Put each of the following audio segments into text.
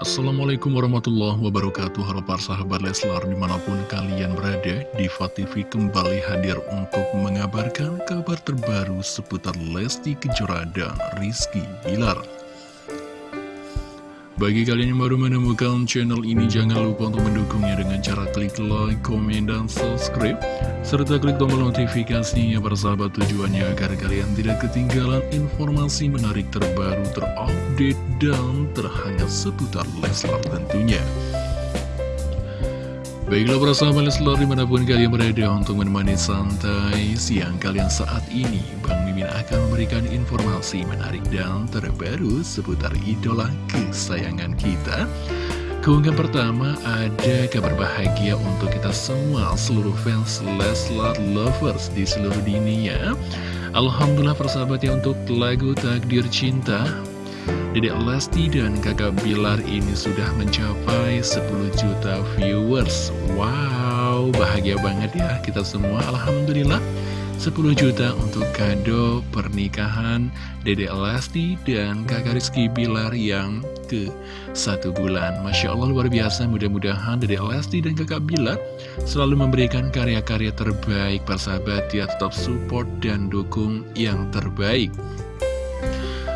Assalamualaikum warahmatullahi wabarakatuh. Halo para sahabat Leslar di mana pun kalian berada Diva TV kembali hadir untuk mengabarkan kabar terbaru seputar Lesti Kejora dan Rizky Bilar bagi kalian yang baru menemukan channel ini, jangan lupa untuk mendukungnya dengan cara klik like, komen, dan subscribe. Serta klik tombol notifikasinya sahabat tujuannya agar kalian tidak ketinggalan informasi menarik terbaru, terupdate, dan terhangat seputar Leslar tentunya. Baiklah para sahabat Leslar di mana pun kalian berada untuk menemani santai siang kalian saat ini Bang Mimin akan memberikan informasi menarik dan terbaru seputar idola kesayangan kita. Keunggahan pertama ada kabar bahagia untuk kita semua seluruh fans Leslar Lovers di seluruh dunia. Alhamdulillah persahabat ya untuk lagu Takdir Cinta Dedek Lesti dan kakak Bilar ini sudah mencapai 10 juta viewers. Wow, bahagia banget ya kita semua. Alhamdulillah 10 juta untuk kado pernikahan Dedek Lesti dan kakak Rizky Bilar yang ke satu bulan. Masya Allah luar biasa. Mudah-mudahan Dedek Lesti dan kakak Bilar selalu memberikan karya-karya terbaik. Persahabat ya tetap support dan dukung yang terbaik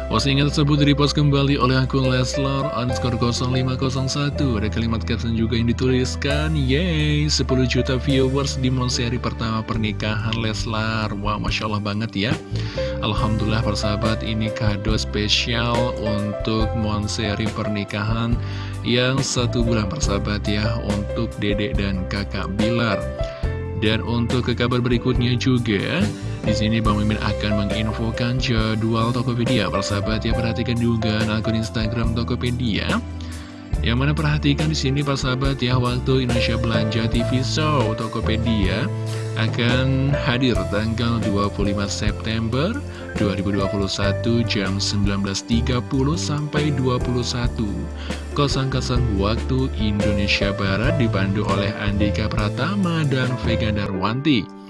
Postingan tersebut direpost kembali oleh akun Leslar underscore 0501 Ada kalimat caption juga yang dituliskan Yeay, 10 juta viewers di monseri pertama pernikahan Leslar. Wah, wow, Masya Allah banget ya. Alhamdulillah persahabat ini kado spesial untuk monseri pernikahan Yang satu bulan persahabat ya Untuk dedek dan kakak Bilar. Dan untuk ke kabar berikutnya juga di sini Bang Mimin akan menginfokan jadwal Tokopedia. Persahabat ya perhatikan juga akun Instagram Tokopedia. Yang mana perhatikan di sini sahabat ya waktu Indonesia Belanja TV Show Tokopedia akan hadir tanggal 25 September 2021 jam 19.30 sampai 21 kosong-kosong waktu Indonesia Barat dibantu oleh Andika Pratama dan Vega Darwanti.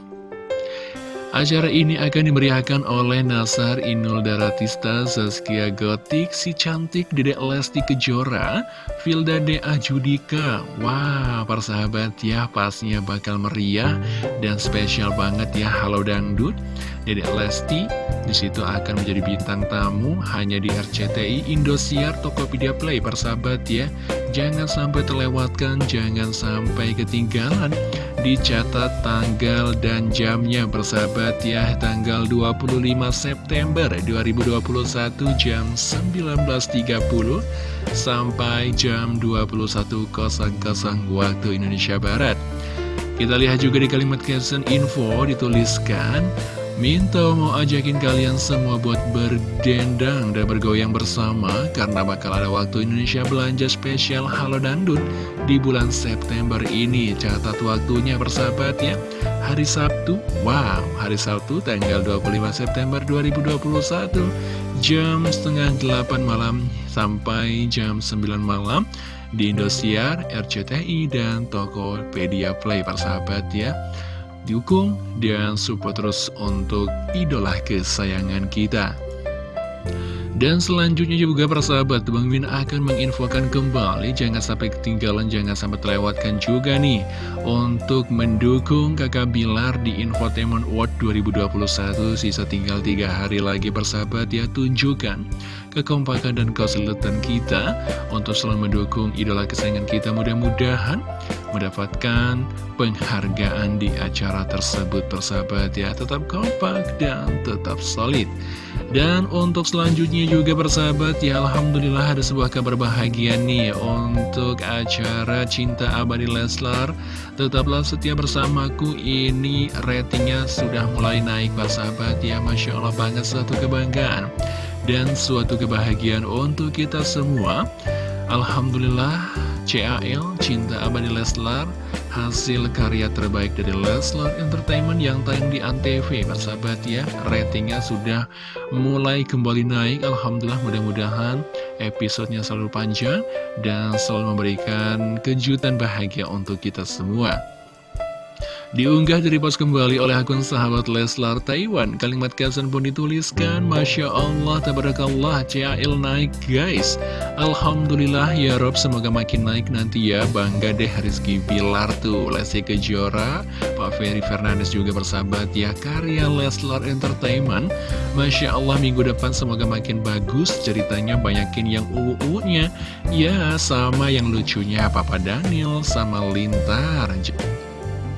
Acara ini akan dimeriahkan oleh Nasar Inul Daratista, Zaskia Gotik, si cantik Dedek Lesti Kejora, Vilda Dea Judika. Wah, para sahabat ya, pasnya bakal meriah dan spesial banget ya. Halo Dangdut, Dedek Lesti di situ akan menjadi bintang tamu hanya di RCTI Indosiar Tokopedia Play, para sahabat ya. Jangan sampai terlewatkan, jangan sampai ketinggalan dicatat tanggal dan jamnya bersahabat ya tanggal 25 September 2021 jam 19.30 sampai jam 21.00 waktu Indonesia Barat. Kita lihat juga di kalimat caption info dituliskan Minto mau ajakin kalian semua buat berdendang dan bergoyang bersama Karena bakal ada waktu Indonesia belanja spesial Halo Dandut di bulan September ini. Catat waktunya bersahabat ya. Hari Sabtu, wow hari Sabtu tanggal 25 September 2021 Jam setengah 8 malam sampai jam 9 malam Di Indosiar, RCTI, dan Tokopedia Play. Persahabat ya dukung dan support terus untuk idola kesayangan kita. Dan selanjutnya juga persahabat, Bang Min akan menginfokan kembali, jangan sampai ketinggalan, jangan sampai terlewatkan juga nih, untuk mendukung kakak Bilar di Infotainment Award 2021, sisa tinggal tiga hari lagi persahabat ya, tunjukkan kekompakan dan kesulitan kita untuk selalu mendukung idola kesayangan kita, mudah-mudahan mendapatkan penghargaan di acara tersebut persahabat ya. Tetap kompak dan tetap solid. Dan untuk selanjutnya juga persahabat ya Alhamdulillah ada sebuah kabar bahagia nih untuk acara Cinta Abadi Leslar. Tetaplah setia bersamaku ini ratingnya sudah mulai naik persahabat ya. Masya Allah banget suatu kebanggaan dan suatu kebahagiaan untuk kita semua. Alhamdulillah CAL, Cinta Abadi Leslar, hasil karya terbaik dari Leslar Entertainment yang tayang di Antv, sahabat ya, ratingnya sudah mulai kembali naik, Alhamdulillah mudah-mudahan episodenya selalu panjang dan selalu memberikan kejutan bahagia untuk kita semua. Diunggah dari pos kembali oleh akun sahabat Leslar Taiwan. Kalimat caption pun dituliskan Masya Allah, tabarakallah, CAL naik guys. Alhamdulillah ya Rob, semoga makin naik nanti ya. Bangga deh Rizky Bilar tuh. Lesti Kejora, Pak Ferry Fernandes juga bersahabat ya Karya Leslar Entertainment. Masya Allah minggu depan semoga makin bagus Ceritanya banyakin yang uu-nya Ya sama yang lucunya Papa Daniel sama Lintar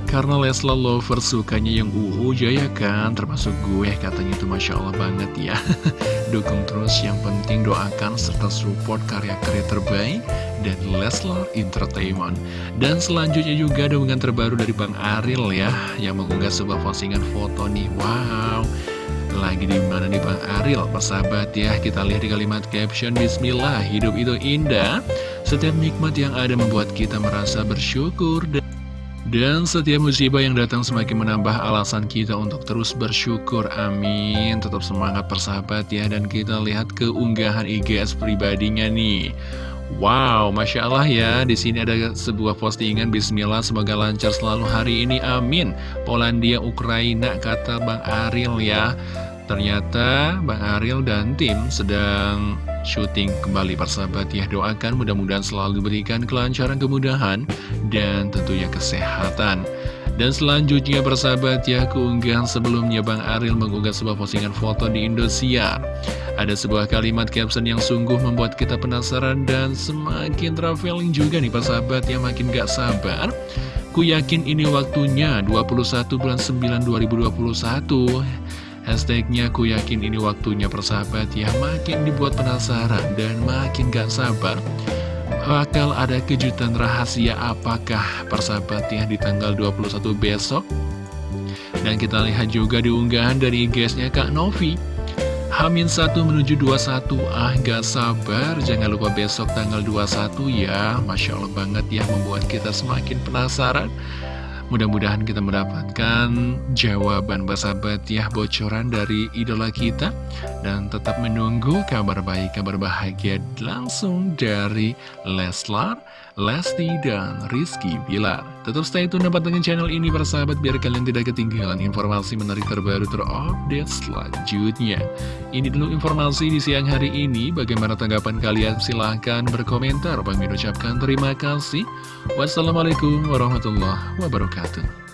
karena Leslar lover sukanya yang uu jaya kan? Termasuk gue katanya itu Masya Allah banget ya. Dukung terus yang penting doakan serta support karya-karya terbaik Dan Leslar Entertainment. Dan selanjutnya juga dengan terbaru dari Bang Aril ya Yang mengunggah sebuah postingan foto nih. Wow. Lagi di mana nih Bang Aril? Persahabat ya kita lihat di kalimat caption Bismillah hidup itu indah. Setiap nikmat yang ada membuat kita merasa bersyukur dan dan setiap musibah yang datang semakin menambah alasan kita untuk terus bersyukur. Amin. Tetap semangat persahabat ya. Dan kita lihat keunggahan IGS pribadinya nih. Wow, Masya Allah ya, di sini ada sebuah postingan Bismillah, semoga lancar selalu hari ini, amin Polandia, Ukraina, kata Bang Aril ya Ternyata Bang Aril dan tim sedang syuting kembali. Persahabat ya Doakan mudah-mudahan selalu diberikan kelancaran kemudahan dan tentunya kesehatan. Dan selanjutnya persahabat ya keunggahan sebelumnya Bang Aril mengunggah sebuah postingan foto di Indosiar. Ada sebuah kalimat caption yang sungguh membuat kita penasaran dan semakin traveling juga nih persahabat yang makin gak sabar. Ku yakin ini waktunya 21 bulan 9 2021 Hashtagnya ku yakin ini waktunya persahabat ya. Makin dibuat penasaran dan makin gak sabar Bakal ada kejutan rahasia apakah persahabat ya di tanggal 21 besok? Dan kita lihat juga di unggahan dari IG-nya Kak Novi. Hamin 1 menuju 21 Ah gak sabar. Jangan lupa besok tanggal 21 ya. Masya Allah banget ya Membuat kita semakin penasaran Mudah-mudahan kita mendapatkan jawaban bersahabat ya bocoran dari idola kita. Dan tetap menunggu kabar baik, kabar bahagia langsung dari Leslar, Lesti, dan Rizky Bilar. Tetap stay tune dengan channel ini bersahabat biar kalian tidak ketinggalan informasi menarik terbaru terupdate selanjutnya. Ini dulu informasi di siang hari ini, bagaimana tanggapan kalian? Silahkan berkomentar, Bang ucapkan terima kasih. Wassalamualaikum warahmatullahi wabarakatuh